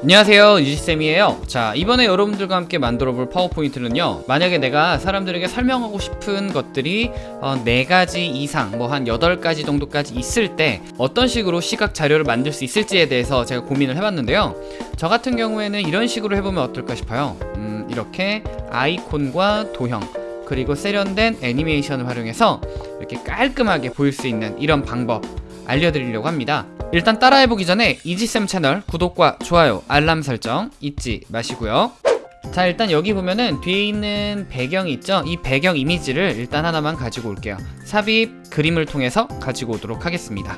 안녕하세요 유지쌤이에요. 자 이번에 여러분들과 함께 만들어 볼 파워포인트는요 만약에 내가 사람들에게 설명하고 싶은 것들이 어, 4가지 이상 뭐 한 8가지 정도까지 있을 때 어떤 식으로 시각 자료를 만들 수 있을지에 대해서 제가 고민을 해봤는데요. 저 같은 경우에는 이런 식으로 해보면 어떨까 싶어요. 음, 이렇게 아이콘과 도형 그리고 세련된 애니메이션을 활용해서 이렇게 깔끔하게 보일 수 있는 이런 방법 알려드리려고 합니다. 일단 따라해보기 전에 이지쌤 채널 구독과 좋아요 알람 설정 잊지 마시고요. 자 일단 여기 보면은 뒤에 있는 배경이 있죠? 이 배경 이미지를 일단 하나만 가지고 올게요. 삽입 그림을 통해서 가지고 오도록 하겠습니다.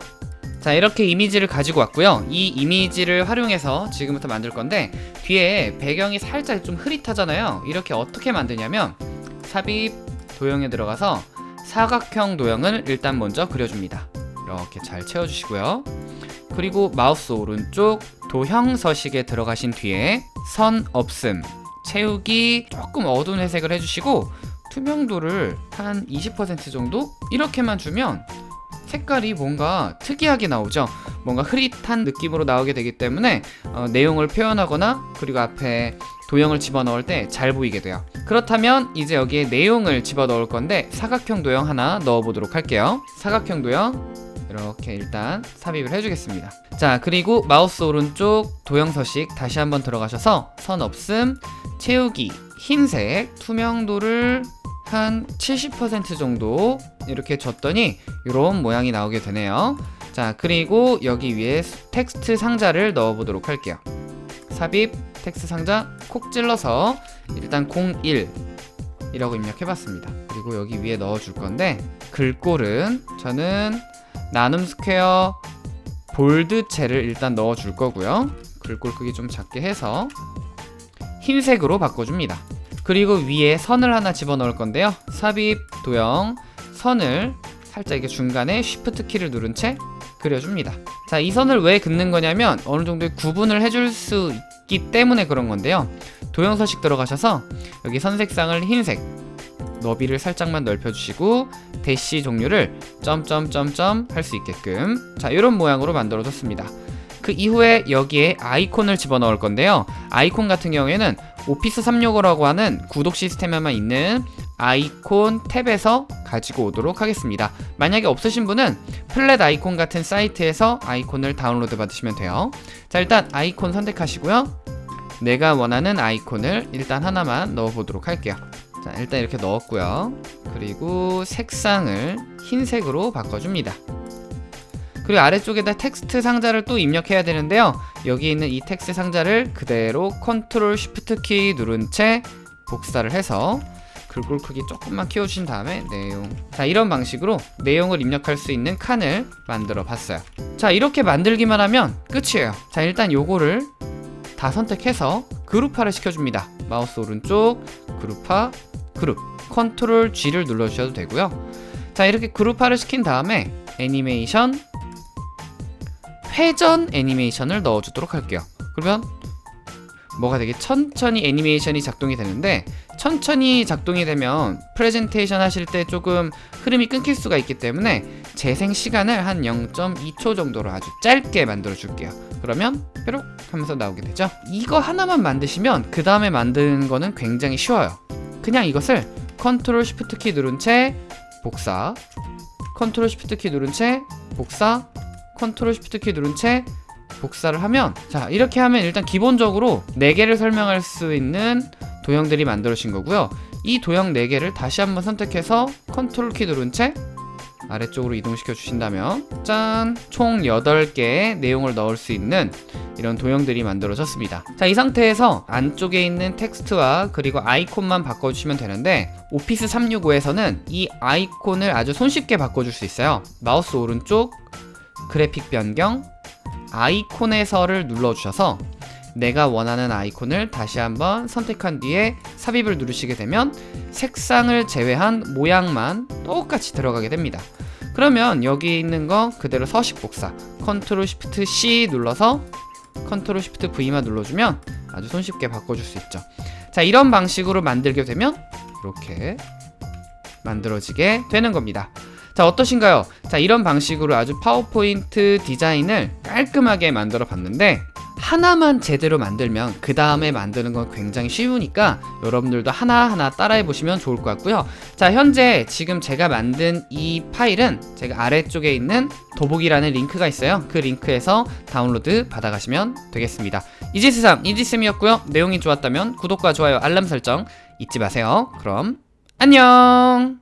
자 이렇게 이미지를 가지고 왔고요. 이 이미지를 활용해서 지금부터 만들 건데 뒤에 배경이 살짝 좀 흐릿하잖아요. 이렇게 어떻게 만드냐면 삽입 도형에 들어가서 사각형 도형을 일단 먼저 그려줍니다 이렇게 잘 채워주시고요. 그리고 마우스 오른쪽 도형 서식에 들어가신 뒤에 선 없음 채우기 조금 어두운 회색을 해주시고 투명도를 한 20% 정도 이렇게만 주면 색깔이 뭔가 특이하게 나오죠? 뭔가 흐릿한 느낌으로 나오게 되기 때문에 어, 내용을 표현하거나 그리고 앞에 도형을 집어넣을 때 잘 보이게 돼요. 그렇다면 이제 여기에 내용을 집어넣을 건데 사각형 도형 하나 넣어보도록 할게요. 사각형 도형 이렇게 일단 삽입을 해주겠습니다. 자 그리고 마우스 오른쪽 도형 서식 다시 한번 들어가셔서 선 없음 채우기 흰색 투명도를 한 70% 정도 이렇게 줬더니 이런 모양이 나오게 되네요. 자 그리고 여기 위에 텍스트 상자를 넣어 보도록 할게요. 삽입 텍스트 상자 콕 찔러서 일단 01 이라고 입력해 봤습니다. 그리고 여기 위에 넣어 줄 건데 글꼴은 저는 나눔 스퀘어 볼드체를 일단 넣어 줄 거고요. 글꼴 크기 좀 작게 해서 흰색으로 바꿔줍니다. 그리고 위에 선을 하나 집어넣을 건데요. 삽입 도형 선을 살짝 이게 중간에 쉬프트 키를 누른 채 그려줍니다. 자이 선을 왜 긋는 거냐면 어느 정도의 구분을 해줄 수 있기 때문에 그런 건데요. 도형 서식 들어가셔서 여기 선 색상을 흰색 너비를 살짝만 넓혀주시고 대시 종류를 점점점점 할 수 있게끔. 자 이런 모양으로 만들어 줬습니다. 그 이후에 여기에 아이콘을 집어넣을 건데요. 아이콘 같은 경우에는 오피스 365라고 하는 구독 시스템에만 있는 아이콘 탭에서 가지고 오도록 하겠습니다. 만약에 없으신 분은 Flaticon 같은 사이트에서 아이콘을 다운로드 받으시면 돼요. 자 일단 아이콘 선택하시고요. 내가 원하는 아이콘을 일단 하나만 넣어 보도록 할게요 자 일단 이렇게 넣었고요. 그리고 색상을 흰색으로 바꿔줍니다. 그리고 아래쪽에다 텍스트 상자를 또 입력해야 되는데요. 여기 있는 이 텍스트 상자를 그대로 컨트롤 쉬프트 키 누른 채 복사를 해서 글꼴 크기 조금만 키워주신 다음에 내용. 자 이런 방식으로 내용을 입력할 수 있는 칸을 만들어 봤어요. 자 이렇게 만들기만 하면 끝이에요. 자 일단 요거를 다 선택해서 그룹화를 시켜줍니다. 마우스 오른쪽 그룹화 그룹 컨트롤 G를 눌러주셔도 되고요. 자 이렇게 그룹화를 시킨 다음에 애니메이션 회전 애니메이션을 넣어주도록 할게요. 그러면 뭐가 되게 천천히 애니메이션이 작동이 되는데 천천히 작동이 되면 프레젠테이션 하실 때 조금 흐름이 끊길 수가 있기 때문에 재생 시간을 한 0.2초 정도로 아주 짧게 만들어 줄게요. 그러면 뾰록 하면서 나오게 되죠. 이거 하나만 만드시면 그 다음에 만드는 거는 굉장히 쉬워요 그냥 이것을 컨트롤 쉬프트 키 누른 채 복사 컨트롤 쉬프트 키 누른 채 복사 컨트롤 쉬프트 키 누른 채 복사를 하면 자 이렇게 하면 일단 기본적으로 4개를 설명할 수 있는 도형들이 만들어진 거고요. 이 도형 4개를 다시 한번 선택해서 컨트롤 키 누른 채 아래쪽으로 이동시켜 주신다면 짠! 총 8개의 내용을 넣을 수 있는 이런 도형들이 만들어졌습니다. 자 이 상태에서 안쪽에 있는 텍스트와 그리고 아이콘만 바꿔주시면 되는데 오피스 365에서는 이 아이콘을 아주 손쉽게 바꿔줄 수 있어요. 마우스 오른쪽 그래픽 변경 아이콘에서를 눌러주셔서 내가 원하는 아이콘을 다시 한번 선택한 뒤에 삽입을 누르시게 되면 색상을 제외한 모양만 똑같이 들어가게 됩니다 그러면 여기 있는 거 그대로 서식 복사. 컨트롤 쉬프트 C 눌러서 컨트롤 쉬프트 V만 눌러주면 아주 손쉽게 바꿔줄 수 있죠. 자 이런 방식으로 만들게 되면 이렇게 만들어지게 되는 겁니다. 자 어떠신가요? 자 이런 방식으로 아주 파워포인트 디자인을 깔끔하게 만들어 봤는데 하나만 제대로 만들면 그 다음에 만드는 건 굉장히 쉬우니까 여러분들도 하나하나 따라해 보시면 좋을 것 같고요. 자, 현재 지금 제가 만든 이 파일은 제가 아래쪽에 있는 도복이라는 링크가 있어요. 그 링크에서 다운로드 받아가시면 되겠습니다. 이지세상 이지쌤이었고요. 내용이 좋았다면 구독과 좋아요, 알람 설정 잊지 마세요. 그럼 안녕!